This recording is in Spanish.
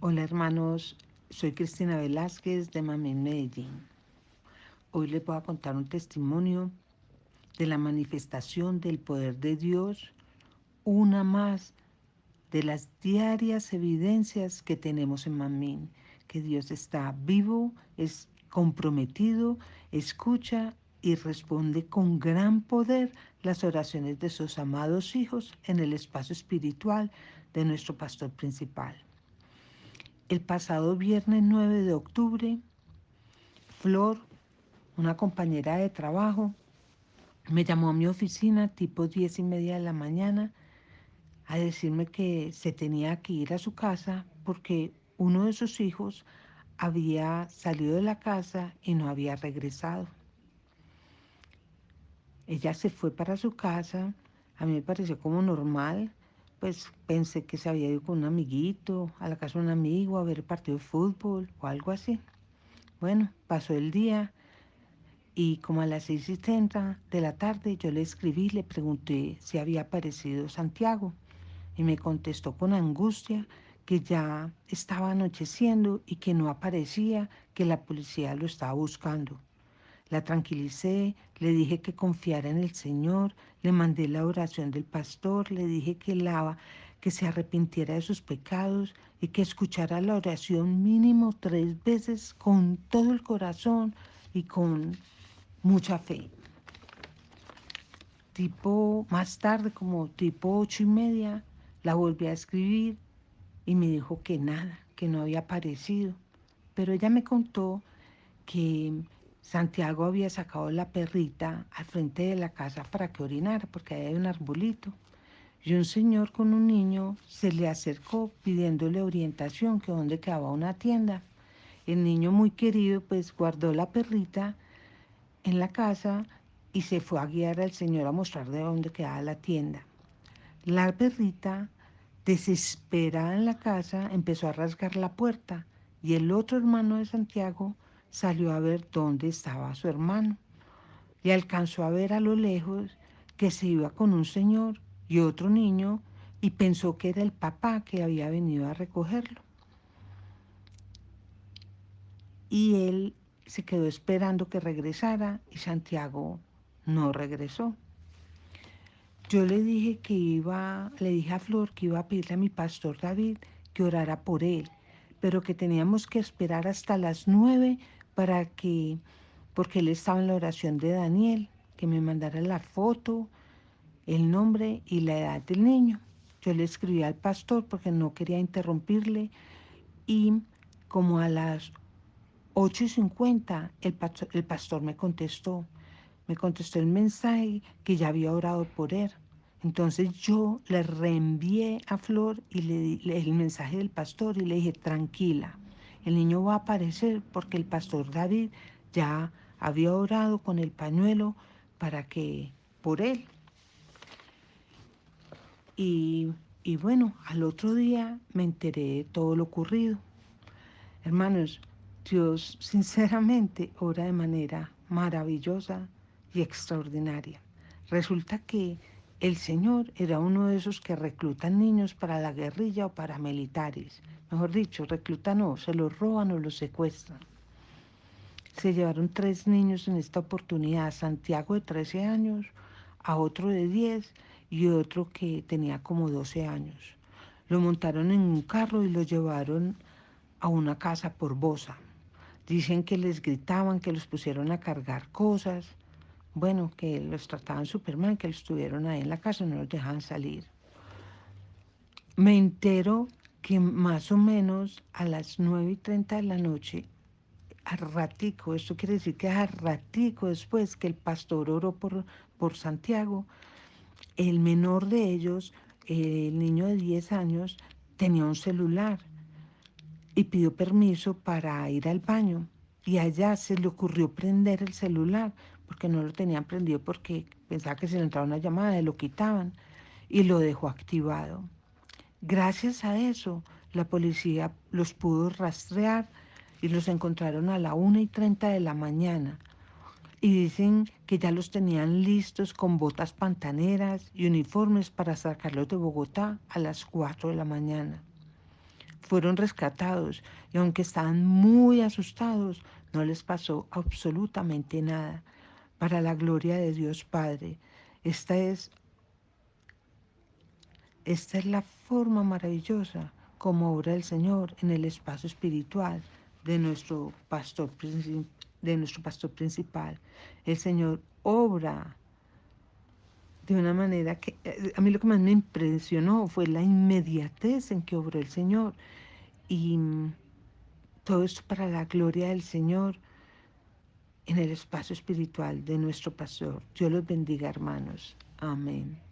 Hola hermanos, soy Cristina Velázquez de Mamín Medellín. Hoy les voy a contar un testimonio de la manifestación del poder de Dios, una más de las diarias evidencias que tenemos en Mamín, que Dios está vivo, es comprometido, escucha y responde con gran poder las oraciones de sus amados hijos en el espacio espiritual de nuestro pastor principal. El pasado viernes 9 de octubre, Flor, una compañera de trabajo, me llamó a mi oficina tipo 10 y media de la mañana a decirme que se tenía que ir a su casa porque uno de sus hijos había salido de la casa y no había regresado. Ella se fue para su casa, a mí me pareció como normal, pues pensé que se había ido con un amiguito, a la casa de un amigo, a ver partido de fútbol o algo así. Bueno, pasó el día y como a las seis y treinta de la tarde yo le escribí, le pregunté si había aparecido Santiago y me contestó con angustia que ya estaba anocheciendo y que no aparecía, que la policía lo estaba buscando. La tranquilicé, le dije que confiara en el Señor, le mandé la oración del pastor, le dije que, lava, que se arrepintiera de sus pecados y que escuchara la oración mínimo tres veces con todo el corazón y con mucha fe. Tipo, más tarde, como tipo ocho y media, la volví a escribir y me dijo que nada, que no había aparecido. Pero ella me contó que Santiago había sacado la perrita al frente de la casa para que orinara, porque ahí un arbolito. Y un señor con un niño se le acercó pidiéndole orientación, que dónde quedaba una tienda. El niño muy querido pues guardó la perrita en la casa y se fue a guiar al señor a mostrar de dónde quedaba la tienda. La perrita, desesperada en la casa, empezó a rasgar la puerta y el otro hermano de Santiago salió a ver dónde estaba su hermano y alcanzó a ver a lo lejos que se iba con un señor y otro niño y pensó que era el papá que había venido a recogerlo. Y él se quedó esperando que regresara y Santiago no regresó. Yo le dije que iba, le dije a Flor que iba a pedirle a mi pastor David que orara por él, pero que teníamos que esperar hasta las nueve para que, porque él estaba en la oración de Daniel, que me mandara la foto, el nombre y la edad del niño. Yo le escribí al pastor porque no quería interrumpirle y como a las 8.50 el pastor, el pastor me contestó, me contestó el mensaje que ya había orado por él. Entonces yo le reenvié a Flor y le di el mensaje del pastor y le dije, tranquila, el niño va a aparecer porque el pastor David ya había orado con el pañuelo para que, por él. Y, y bueno, al otro día me enteré de todo lo ocurrido. Hermanos, Dios sinceramente ora de manera maravillosa y extraordinaria. Resulta que el Señor era uno de esos que reclutan niños para la guerrilla o para militares. Mejor dicho, reclutan o se los roban o los secuestran. Se llevaron tres niños en esta oportunidad, Santiago de 13 años, a otro de 10 y otro que tenía como 12 años. Lo montaron en un carro y lo llevaron a una casa por Bosa. Dicen que les gritaban, que los pusieron a cargar cosas bueno, que los trataban súper mal, que los tuvieron ahí en la casa, no los dejaban salir. Me entero que más o menos a las 9 y 30 de la noche, a ratico, esto quiere decir que a ratico después que el pastor oró por, por Santiago, el menor de ellos, el niño de 10 años, tenía un celular y pidió permiso para ir al baño. Y allá se le ocurrió prender el celular porque no lo tenían prendido porque pensaba que se le entraba una llamada y lo quitaban y lo dejó activado. Gracias a eso, la policía los pudo rastrear y los encontraron a la 1 y 30 de la mañana. Y dicen que ya los tenían listos con botas pantaneras y uniformes para sacarlos de Bogotá a las 4 de la mañana. fueron rescatados y aunque estaban muy asustados, no les pasó absolutamente nada. Para la gloria de Dios Padre. Esta es, esta es la forma maravillosa como obra el Señor en el espacio espiritual de nuestro pastor, de nuestro pastor principal. El Señor obra de una manera que eh, a mí lo que más me impresionó fue la inmediatez en que obró el Señor. Y todo esto para la gloria del Señor en el espacio espiritual de nuestro pastor. Dios los bendiga, hermanos. Amén.